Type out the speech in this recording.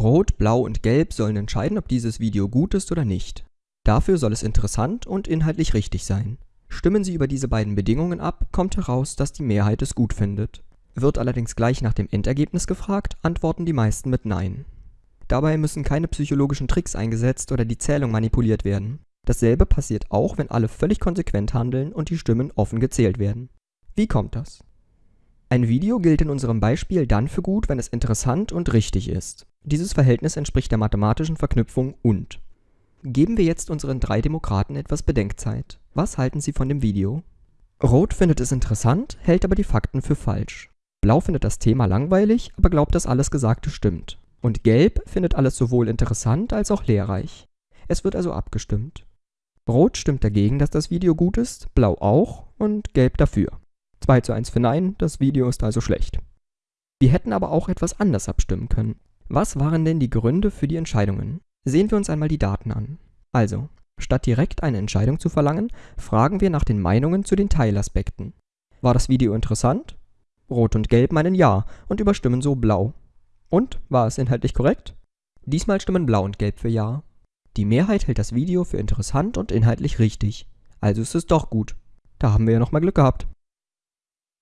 Rot, Blau und Gelb sollen entscheiden, ob dieses Video gut ist oder nicht. Dafür soll es interessant und inhaltlich richtig sein. Stimmen Sie über diese beiden Bedingungen ab, kommt heraus, dass die Mehrheit es gut findet. Wird allerdings gleich nach dem Endergebnis gefragt, antworten die meisten mit Nein. Dabei müssen keine psychologischen Tricks eingesetzt oder die Zählung manipuliert werden. Dasselbe passiert auch, wenn alle völlig konsequent handeln und die Stimmen offen gezählt werden. Wie kommt das? Ein Video gilt in unserem Beispiel dann für gut, wenn es interessant und richtig ist. Dieses Verhältnis entspricht der mathematischen Verknüpfung und. Geben wir jetzt unseren drei Demokraten etwas Bedenkzeit. Was halten sie von dem Video? Rot findet es interessant, hält aber die Fakten für falsch. Blau findet das Thema langweilig, aber glaubt, dass alles Gesagte stimmt. Und Gelb findet alles sowohl interessant als auch lehrreich. Es wird also abgestimmt. Rot stimmt dagegen, dass das Video gut ist, Blau auch und Gelb dafür. 2 zu 1 für Nein, das Video ist also schlecht. Wir hätten aber auch etwas anders abstimmen können. Was waren denn die Gründe für die Entscheidungen? Sehen wir uns einmal die Daten an. Also, statt direkt eine Entscheidung zu verlangen, fragen wir nach den Meinungen zu den Teilaspekten. War das Video interessant? Rot und Gelb meinen Ja und überstimmen so Blau. Und, war es inhaltlich korrekt? Diesmal stimmen Blau und Gelb für Ja. Die Mehrheit hält das Video für interessant und inhaltlich richtig. Also ist es doch gut. Da haben wir ja nochmal Glück gehabt.